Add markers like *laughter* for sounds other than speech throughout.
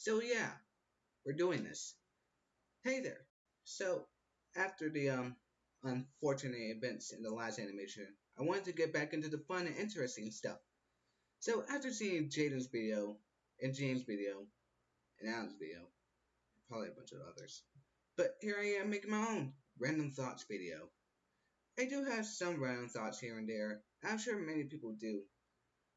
So yeah, we're doing this. Hey there. So, after the um unfortunate events in the last animation, I wanted to get back into the fun and interesting stuff. So after seeing Jaden's video, and James' video, and Alan's video, probably a bunch of others, but here I am making my own random thoughts video. I do have some random thoughts here and there. I'm sure many people do.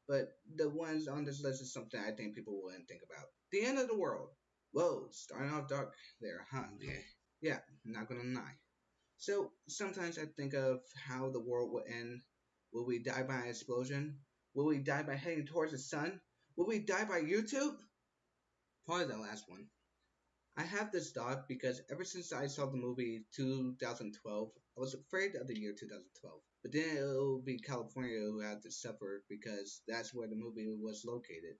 But the ones on this list is something I think people wouldn't think about. The end of the world. Whoa, starting off dark there, huh? Yeah, yeah not gonna lie. So sometimes I think of how the world will end. Will we die by an explosion? Will we die by heading towards the sun? Will we die by YouTube? Probably the last one. I have this thought because ever since I saw the movie 2012, I was afraid of the year 2012. But then it will be California who had to suffer because that's where the movie was located.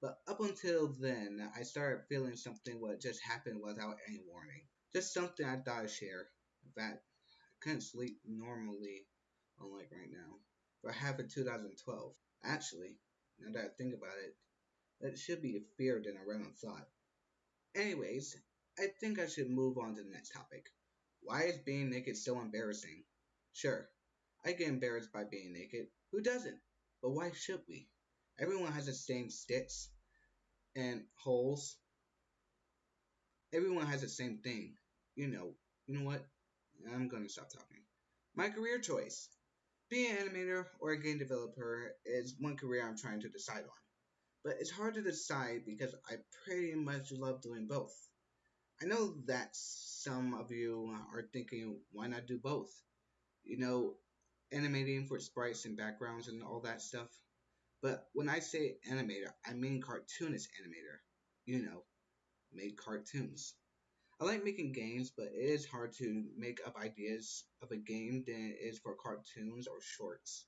But up until then, I started feeling something what just happened without any warning. Just something I thought I'd share. In fact, I couldn't sleep normally, unlike right now, half of 2012. Actually, now that I think about it, that should be a fear than a random thought. Anyways, I think I should move on to the next topic. Why is being naked so embarrassing? Sure, I get embarrassed by being naked. Who doesn't? But why should we? Everyone has the same sticks and holes. Everyone has the same thing. You know, you know what? I'm gonna stop talking. My career choice. Being an animator or a game developer is one career I'm trying to decide on. But it's hard to decide because I pretty much love doing both. I know that some of you are thinking, why not do both? You know, animating for sprites and backgrounds and all that stuff. But when I say animator, I mean cartoonist animator. You know, make cartoons. I like making games, but it is hard to make up ideas of a game than it is for cartoons or shorts.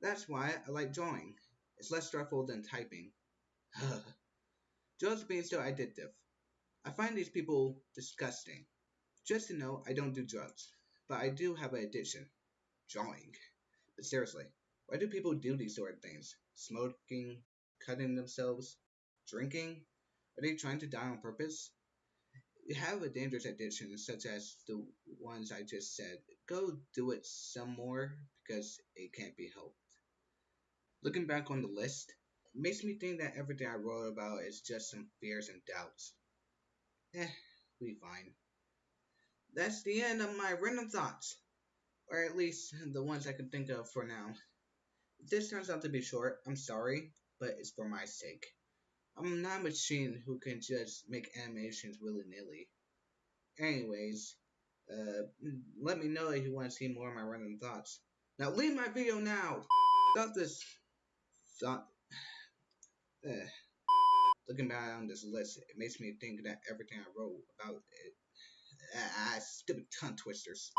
That's why I like drawing. It's less stressful than typing. *sighs* Drugs being so addictive. I find these people disgusting. Just to know, I don't do drugs, but I do have an addiction. Drawing. But seriously, why do people do these sort of things? Smoking, cutting themselves, drinking? Are they trying to die on purpose? You have a dangerous addiction such as the ones I just said. Go do it some more because it can't be helped. Looking back on the list, makes me think that everything I wrote about is just some fears and doubts. Eh, we fine. That's the end of my random thoughts. Or at least the ones I can think of for now. This turns out to be short, I'm sorry, but it's for my sake. I'm not a machine who can just make animations willy-nilly. Anyways, uh, let me know if you want to see more of my random thoughts. Now leave my video now! Stop this thought. Uh, *sighs* looking back on this list, it makes me think that everything I wrote about it. Ah, uh, stupid tongue twisters.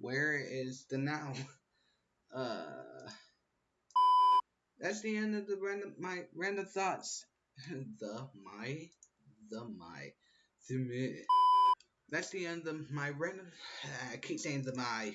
Where is the now? *laughs* Uh, that's the end of the random my random thoughts. *laughs* the my the my the me. That's the end of my random. *sighs* I keep saying the my.